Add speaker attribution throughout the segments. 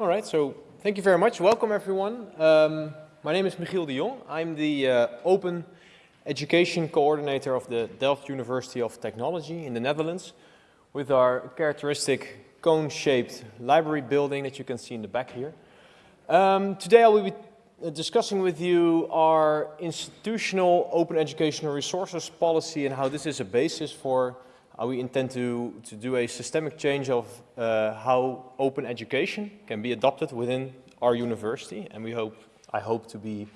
Speaker 1: All right, so thank you very much. Welcome everyone. Um, my name is Michiel de Jong. I'm the uh, Open Education Coordinator of the Delft University of Technology in the Netherlands with our characteristic cone-shaped library building that you can see in the back here. Um, today I will be uh, discussing with you our institutional open educational resources policy and how this is a basis for we intend to, to do a systemic change of uh, how open education can be adopted within our university. And we hope, I hope to be,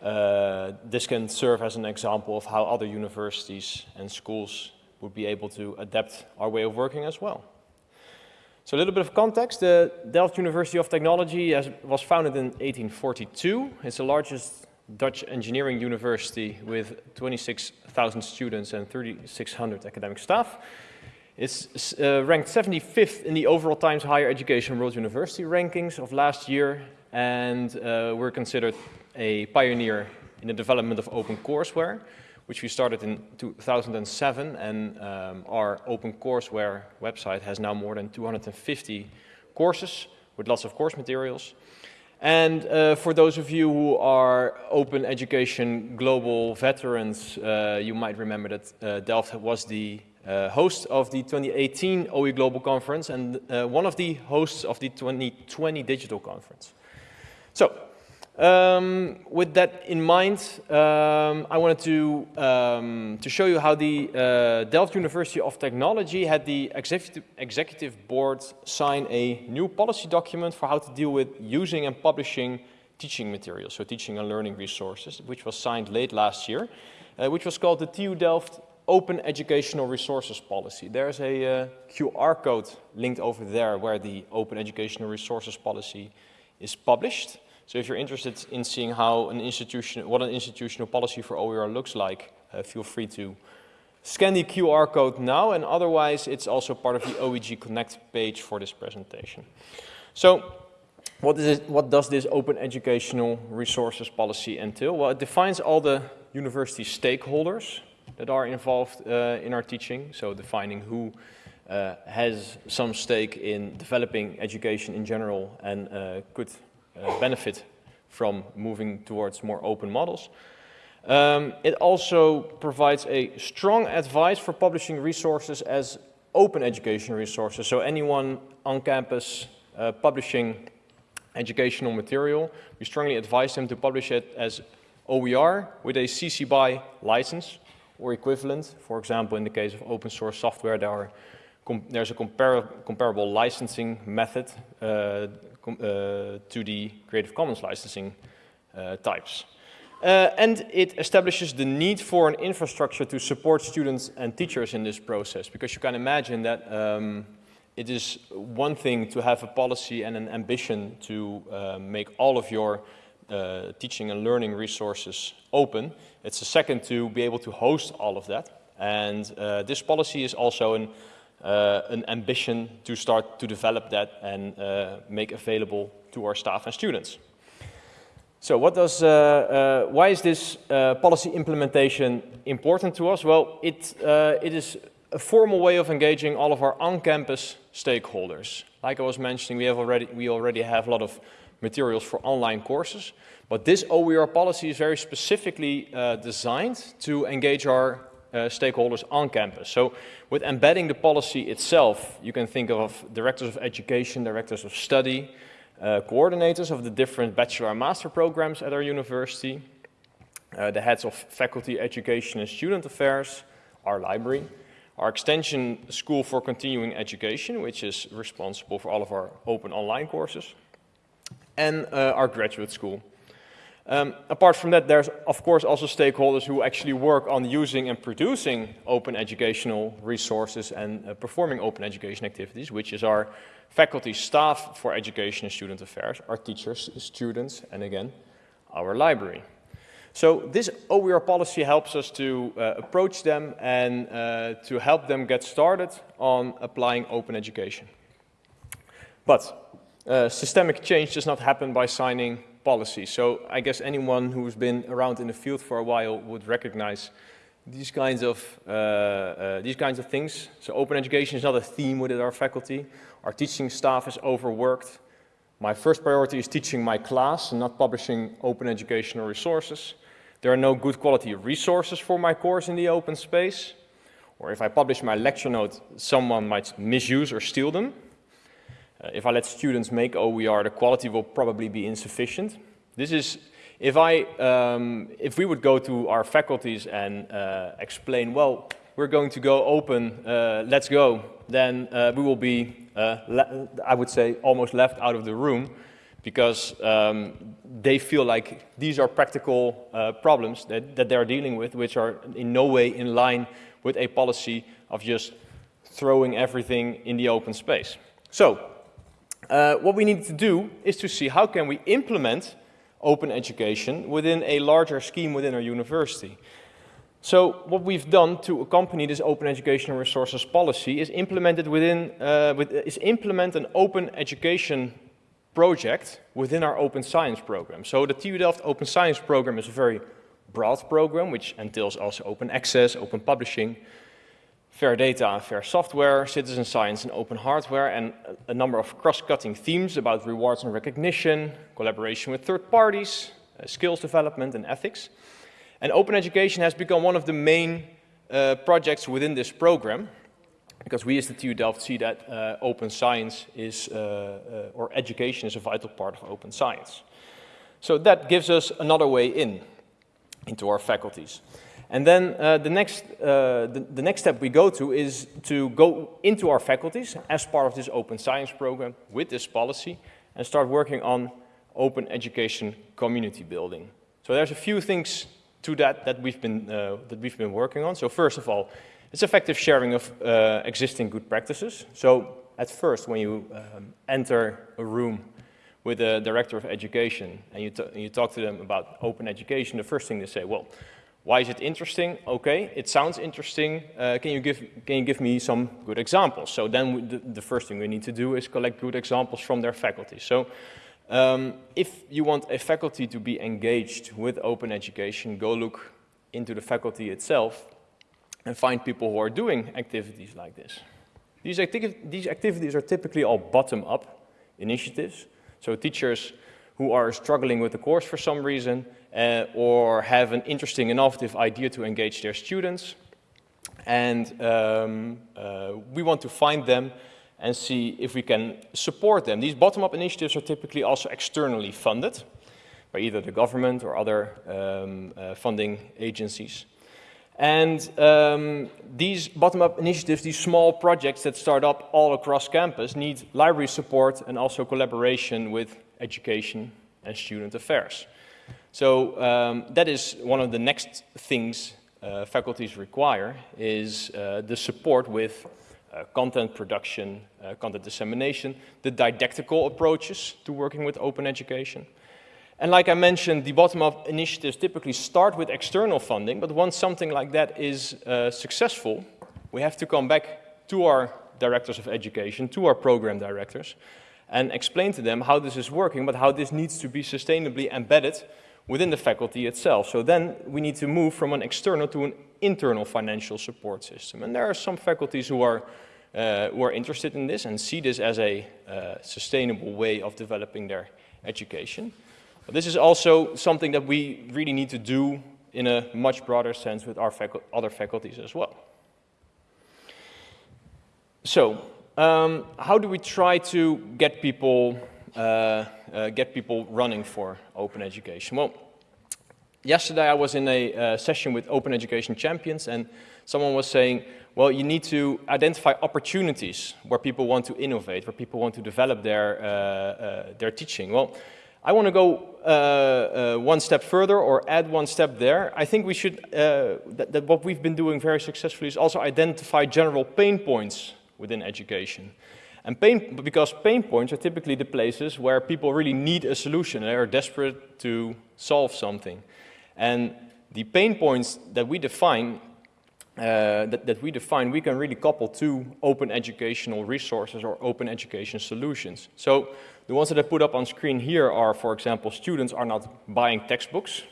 Speaker 1: uh, this can serve as an example of how other universities and schools would be able to adapt our way of working as well. So a little bit of context, the Delft University of Technology was founded in 1842. It's the largest Dutch engineering university with 26,000 students and 3,600 academic staff. It's uh, ranked 75th in the overall Times Higher Education World University rankings of last year and uh, we're considered a pioneer in the development of open courseware which we started in 2007 and um, our open courseware website has now more than 250 courses with lots of course materials. And uh, for those of you who are open education global veterans, uh, you might remember that uh, Delft was the uh, host of the 2018 OE Global Conference and uh, one of the hosts of the 2020 Digital Conference. So, um, with that in mind, um, I wanted to, um, to show you how the uh, Delft University of Technology had the executive, executive board sign a new policy document for how to deal with using and publishing teaching materials, so teaching and learning resources, which was signed late last year, uh, which was called the TU Delft Open Educational Resources Policy. There's a uh, QR code linked over there where the Open Educational Resources Policy is published. So if you're interested in seeing how an institution, what an institutional policy for OER looks like, uh, feel free to scan the QR code now and otherwise it's also part of the OEG Connect page for this presentation. So what, is it, what does this open educational resources policy entail? Well, it defines all the university stakeholders that are involved uh, in our teaching, so defining who uh, has some stake in developing education in general and uh, could uh, benefit from moving towards more open models. Um, it also provides a strong advice for publishing resources as open education resources. So anyone on campus uh, publishing educational material, we strongly advise them to publish it as OER with a CC BY license or equivalent. For example, in the case of open source software, there are there's a compar comparable licensing method uh, uh, to the Creative Commons licensing uh, types. Uh, and it establishes the need for an infrastructure to support students and teachers in this process because you can imagine that um, it is one thing to have a policy and an ambition to uh, make all of your uh, teaching and learning resources open. It's a second to be able to host all of that. And this policy is also an uh, an ambition to start to develop that and uh, make available to our staff and students. So what does, uh, uh why is this uh, policy implementation important to us? Well, it, uh, it is a formal way of engaging all of our on-campus stakeholders. Like I was mentioning, we, have already, we already have a lot of materials for online courses, but this OER policy is very specifically designed to engage our stakeholders on campus. So with embedding the policy itself, you can think of directors of education, directors of study, uh, coordinators of the different bachelor and master programs at our university, uh, the heads of faculty education and student affairs, our library, our extension school for continuing education, which is responsible for all of our open online courses, and uh, our graduate school. Um, apart from that, there's of course also stakeholders who actually work on using and producing open educational resources and uh, performing open education activities, which is our faculty staff for education and student affairs, our teachers, students, and again, our library. So this OER policy helps us to uh, approach them and uh, to help them get started on applying open education. But uh, systemic change does not happen by signing policy. So I guess anyone who's been around in the field for a while would recognize these kinds of uh, uh, these kinds of things. So open education is not a theme within our faculty. Our teaching staff is overworked. my first priority is teaching my class and not publishing open educational resources. There are no good quality resources for my course in the open space. Or if I publish my lecture note, someone might misuse or steal them. Uh, if I let students make OER, the quality will probably be insufficient. This is, if, I, um, if we would go to our faculties and uh, explain, well, we're going to go open, uh, let's go, then uh, we will be, uh, I would say, almost left out of the room because um, they feel like these are practical uh, problems that, that they're dealing with, which are in no way in line with a policy of just throwing everything in the open space. So uh, what we need to do is to see how can we implement open education within a larger scheme within our university. So what we've done to accompany this open educational resources policy is implemented within, uh, with, is implement an open education project within our open science program. So the TU Delft Open Science program is a very broad program, which entails also open access, open publishing, fair data and fair software, citizen science and open hardware, and a number of cross-cutting themes about rewards and recognition, collaboration with third parties, uh, skills development and ethics. And open education has become one of the main uh, projects within this program, because we as the TU Delft see that uh, open science is, uh, uh, or education is a vital part of open science. So that gives us another way in, into our faculties. And then uh, the, next, uh, the, the, next step we go to is to go into our faculties as part of this open science program with this policy and start working on open education community building. So there's a few things to that that we've been, uh, that we've been working on. So first of all, it's effective sharing of uh, existing good practices. So at first, when you um, enter a room with a director of education and you, you talk to them about open education, the first thing they say, well, why is it interesting? Okay, it sounds interesting. Uh, can, you give, can you give me some good examples? So then we, the, the, first thing we need to do is collect good examples from their faculty. So um, if you want a faculty to be engaged with open education, go look into the faculty itself and find people who are doing activities like this. These, acti these activities are typically all bottom-up initiatives. So teachers who are struggling with the course for some reason uh, or have an interesting, innovative idea to engage their students. And um, uh, we want to find them and see if we can support them. These bottom-up initiatives are typically also externally funded by either the government or other um, uh, funding agencies. And um, these bottom-up initiatives, these small projects that start up all across campus need library support and also collaboration with education and student affairs. So um, that is one of the next things uh, faculties require is uh, the support with uh, content production, uh, content dissemination, the didactical approaches to working with open education. And like I mentioned, the bottom-up initiatives typically start with external funding, but once something like that is uh, successful, we have to come back to our directors of education, to our program directors, and explain to them how this is working, but how this needs to be sustainably embedded within the faculty itself. So then we need to move from an external to an internal financial support system. And there are some faculties who are, uh, who are interested in this and see this as a uh, sustainable way of developing their education. But this is also something that we really need to do in a much broader sense with our facu other faculties as well. So, um, how do we try to get people get people running for open education? Well, yesterday I was in a uh, session with Open Education Champions and someone was saying, well, you need to identify opportunities where people want to innovate, where people want to develop their, uh, uh, their teaching. Well, I want to go uh, uh, one step further or add one step there. I think we should, uh, that, that, what we've been doing very successfully is also identify general pain points within education. And pain, because pain points are typically the places where people really need a solution. They are desperate to solve something. And the pain points that we define, uh, that, that we define, we can really couple to open educational resources or open education solutions. So the ones that I put up on screen here are, for example, students are not buying textbooks.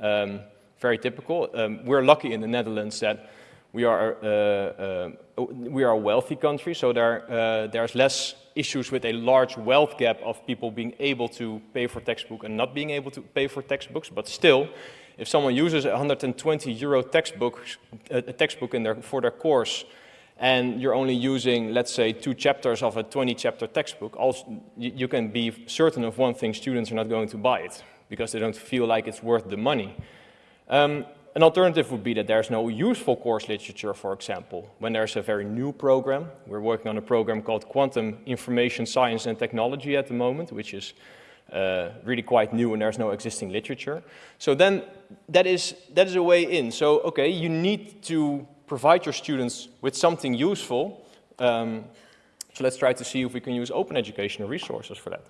Speaker 1: Um, very typical. Um, we're lucky in the Netherlands that we are, uh, uh, we are a wealthy country, so there, uh, there's less issues with a large wealth gap of people being able to pay for textbook and not being able to pay for textbooks, but still, if someone uses a 120 euro textbook, a textbook in their, for their course, and you're only using, let's say, two chapters of a 20 chapter textbook, also, you can be certain of one thing, students are not going to buy it because they don't feel like it's worth the money. Um, an alternative would be that there's no useful course literature, for example. When there's a very new program, we're working on a program called Quantum Information Science and Technology at the moment, which is uh, really quite new and there's no existing literature. So then that is, that is a way in. So, okay, you need to provide your students with something useful. Um, so let's try to see if we can use open educational resources for that.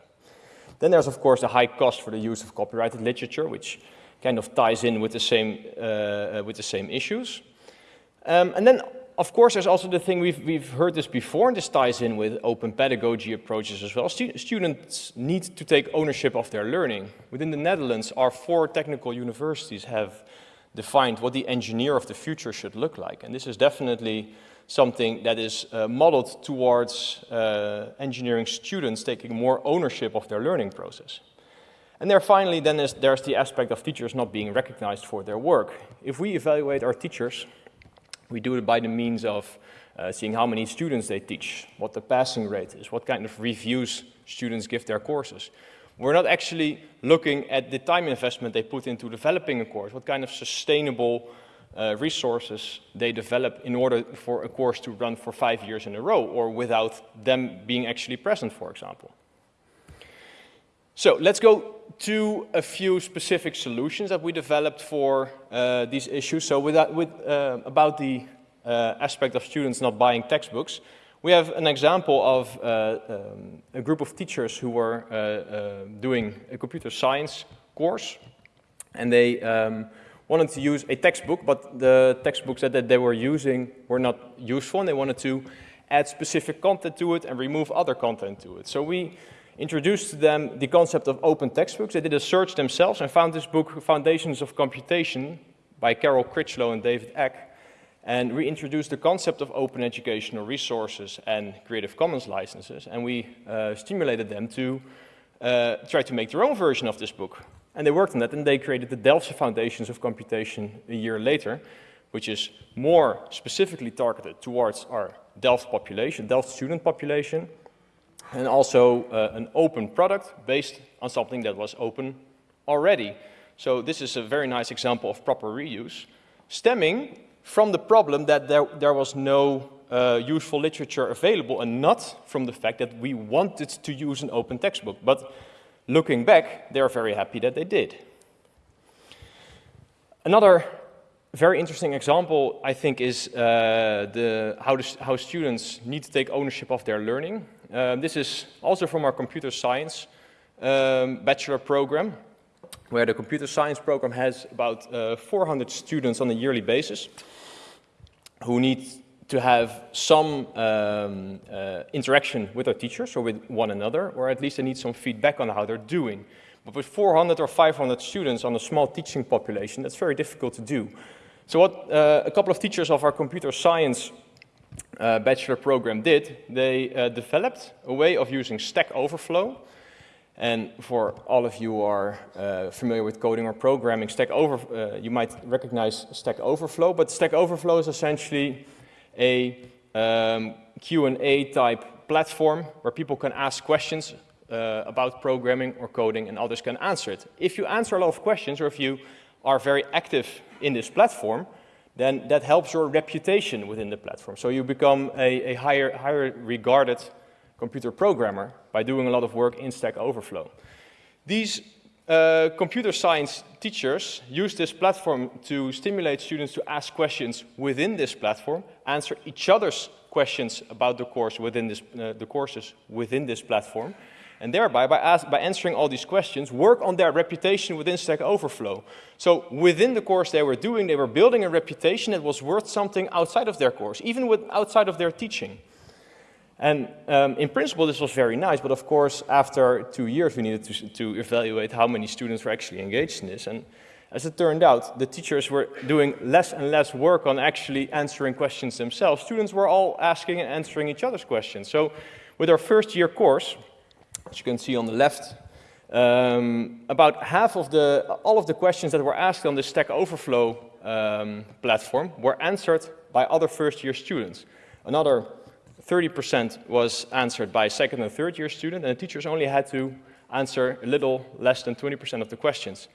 Speaker 1: Then there's of course the high cost for the use of copyrighted literature, which kind of ties in with the same, uh, with the same issues. Um, and then of course there's also the thing, we've, we've heard this before, and this ties in with open pedagogy approaches as well. Stu students need to take ownership of their learning. Within the Netherlands, our four technical universities have defined what the engineer of the future should look like. And this is definitely something that is uh, modeled towards uh, engineering students taking more ownership of their learning process. And there finally then is, there's the aspect of teachers not being recognized for their work. If we evaluate our teachers, we do it by the means of uh, seeing how many students they teach, what the passing rate is, what kind of reviews students give their courses. We're not actually looking at the time investment they put into developing a course, what kind of sustainable uh, resources they develop in order for a course to run for five years in a row or without them being actually present, for example. So let's go to a few specific solutions that we developed for uh, these issues. So with that, with, uh, about the uh, aspect of students not buying textbooks, we have an example of uh, um, a group of teachers who were uh, uh, doing a computer science course and they um, wanted to use a textbook, but the textbooks that, that they were using were not useful and they wanted to add specific content to it and remove other content to it. So we introduced to them the concept of open textbooks. They did a search themselves and found this book, Foundations of Computation, by Carol Critchlow and David Eck. And we introduced the concept of open educational resources and Creative Commons licenses, and we uh, stimulated them to uh, try to make their own version of this book. And they worked on that, and they created the Delftse Foundations of Computation a year later, which is more specifically targeted towards our Delft population, Delft student population, and also uh, an open product based on something that was open already. So this is a very nice example of proper reuse, stemming from the problem that there, there was no uh, useful literature available and not from the fact that we wanted to use an open textbook. But looking back, they're very happy that they did. Another very interesting example, I think, is uh, the, how, the, how students need to take ownership of their learning. Um, this is also from our computer science um, bachelor program where the computer science program has about uh, 400 students on a yearly basis who need to have some um, uh, interaction with their teachers or with one another, or at least they need some feedback on how they're doing. But with 400 or 500 students on a small teaching population, that's very difficult to do. So what uh, a couple of teachers of our computer science uh, bachelor program did, they uh, developed a way of using Stack Overflow and for all of you who are uh, familiar with coding or programming, Stack Over, uh, you might recognize Stack Overflow, but Stack Overflow is essentially a um, Q&A type platform where people can ask questions uh, about programming or coding and others can answer it. If you answer a lot of questions or if you are very active in this platform, then that helps your reputation within the platform. So you become a, a higher, higher regarded computer programmer by doing a lot of work in Stack Overflow. These uh, computer science teachers use this platform to stimulate students to ask questions within this platform, answer each other's questions about the course within this, uh, the courses within this platform, and thereby, by, ask, by answering all these questions, work on their reputation within Stack Overflow. So within the course they were doing, they were building a reputation that was worth something outside of their course, even with, outside of their teaching. And um, in principle, this was very nice, but of course, after two years, we needed to, to, evaluate how many students were actually engaged in this. And as it turned out, the teachers were doing less and less work on actually answering questions themselves. Students were all asking and answering each other's questions. So with our first year course, as you can see on the left, um, about half of the, all of the questions that were asked on the Stack Overflow um, platform were answered by other first year students. Another 30% was answered by second and third year students, and the teachers only had to answer a little less than 20% of the questions.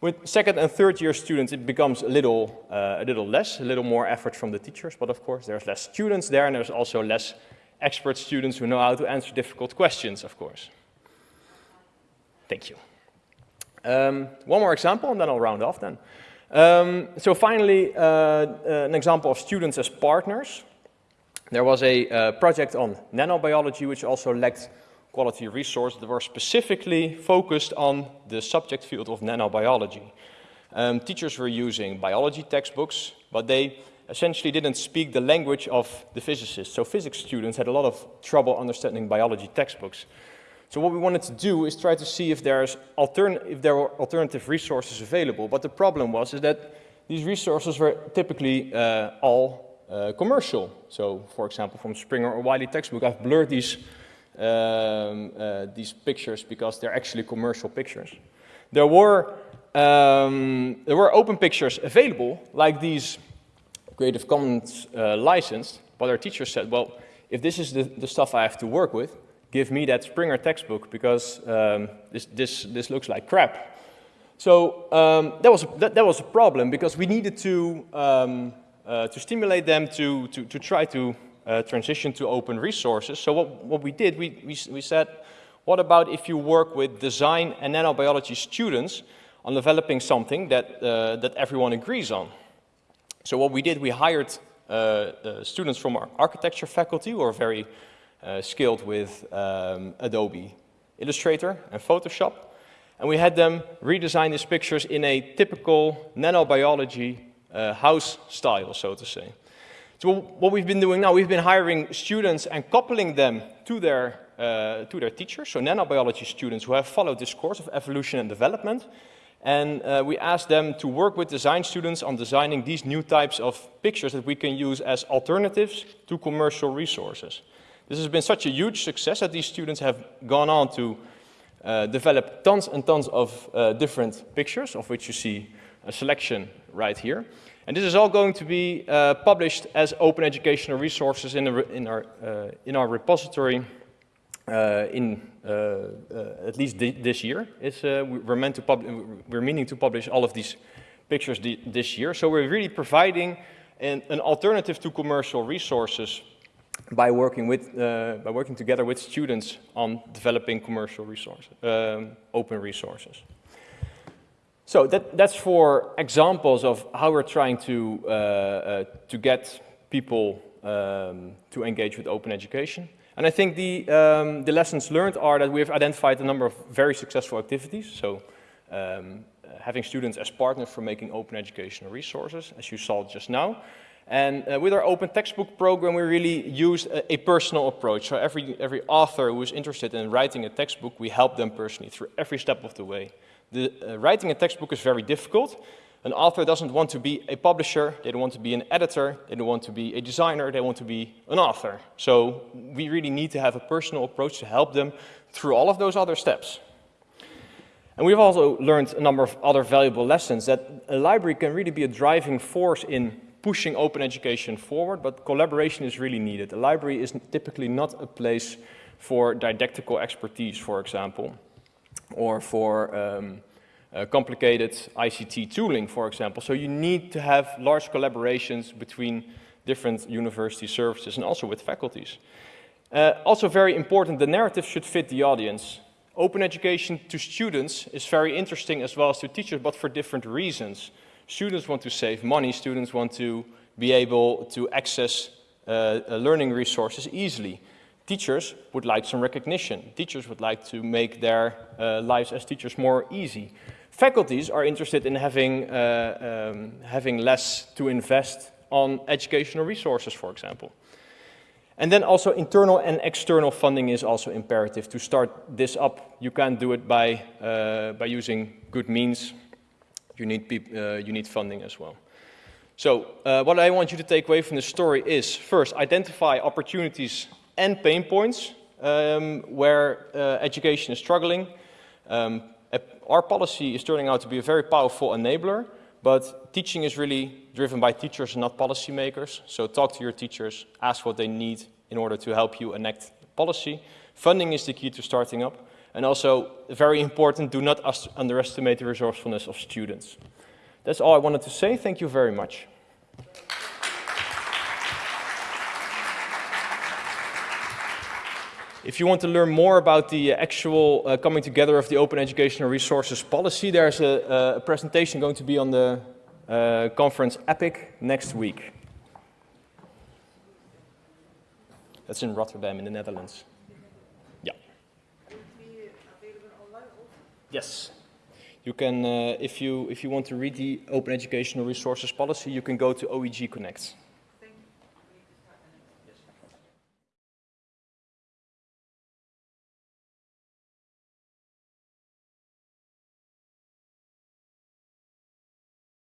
Speaker 1: With second and third year students, it becomes a little, uh, a little less, a little more effort from the teachers, but of course there's less students there and there's also less expert students who know how to answer difficult questions, of course. Thank you. Um, one more example and then I'll round off then. Um, so finally, uh, uh, an example of students as partners. There was a uh, project on nanobiology which also lacked quality resource that were specifically focused on the subject field of nanobiology. Um, teachers were using biology textbooks, but they essentially didn't speak the language of the physicists. So physics students had a lot of trouble understanding biology textbooks. So what we wanted to do is try to see if, there's if there were alternative resources available. But the problem was is that these resources were typically uh, all uh, commercial. So for example, from Springer or Wiley textbook, I've blurred these um, uh, these pictures because they're actually commercial pictures. There were, um, there were open pictures available, like these Creative Commons uh, licensed, but our teacher said, well, if this is the, the stuff I have to work with, give me that Springer textbook because um, this, this, this looks like crap. So um, that, was a, that, that, was a problem because we needed to, um, uh, to stimulate them to, to, to try to uh, transition to open resources. So what, what we did, we, we, we said, what about if you work with design and nanobiology students on developing something that, uh, that everyone agrees on? So what we did, we hired uh, uh students from our architecture faculty who are very uh, skilled with um, Adobe Illustrator and Photoshop. And we had them redesign these pictures in a typical nanobiology uh, house style, so to say. So what we've been doing now, we've been hiring students and coupling them to their, uh, to their teachers, so nanobiology students who have followed this course of evolution and development. And uh, we asked them to work with design students on designing these new types of pictures that we can use as alternatives to commercial resources. This has been such a huge success that these students have gone on to uh, develop tons and tons of uh, different pictures, of which you see a selection right here. And this is all going to be uh, published as open educational resources in, the, in, our, uh, in our repository uh, in uh, uh, at least this year. It's, uh, we're, meant to we're meaning to publish all of these pictures this year. So we're really providing an, an alternative to commercial resources by working, with, by working together with students on developing commercial resources, um, open resources. So that, that's for examples of how we're trying to, uh, uh, to get people um, to engage with open education. And I think the, um, the lessons learned are that we have identified a number of very successful activities. So um, having students as partners for making open educational resources, as you saw just now. And uh, with our open textbook program, we really used a, a, personal approach. So every, every author who is interested in writing a textbook, we help them personally through every step of the way. The, uh, writing a textbook is very difficult. An author doesn't want to be a publisher, they don't want to be an editor, they don't want to be a designer, they want to be an author. So we really need to have a personal approach to help them through all of those other steps. And we've also learned a number of other valuable lessons that a library can really be a driving force in pushing open education forward, but collaboration is really needed. A library is typically not a place for didactical expertise, for example or for um, uh, complicated ICT tooling, for example. So you need to have large collaborations between different university services and also with faculties. Uh, also very important, the narrative should fit the audience. Open education to students is very interesting as well as to teachers, but for different reasons. Students want to save money, students want to be able to access uh, learning resources easily. Teachers would like some recognition. Teachers would like to make their uh, lives as teachers more easy. Faculties are interested in having, uh, um, having less to invest on educational resources, for example. And then also internal and external funding is also imperative. To start this up, you can't do it by, uh, by using good means. you need, uh, you need funding as well. So uh, what I want you to take away from this story is, first, identify opportunities and pain points um, where uh, education is struggling. Um, our policy is turning out to be a very powerful enabler, but teaching is really driven by teachers and not policymakers. So talk to your teachers, ask what they need in order to help you enact policy. Funding is the key to starting up. And also, very important, do not underestimate the resourcefulness of students. That's all I wanted to say. Thank you very much. If you want to learn more about the actual uh, coming together of the Open Educational Resources Policy, there's a, a presentation going to be on the uh, conference EPIC next week. That's in Rotterdam in the Netherlands. Yeah. Yes. You can, uh, if, you, if you want to read the Open Educational Resources Policy, you can go to OEG Connect.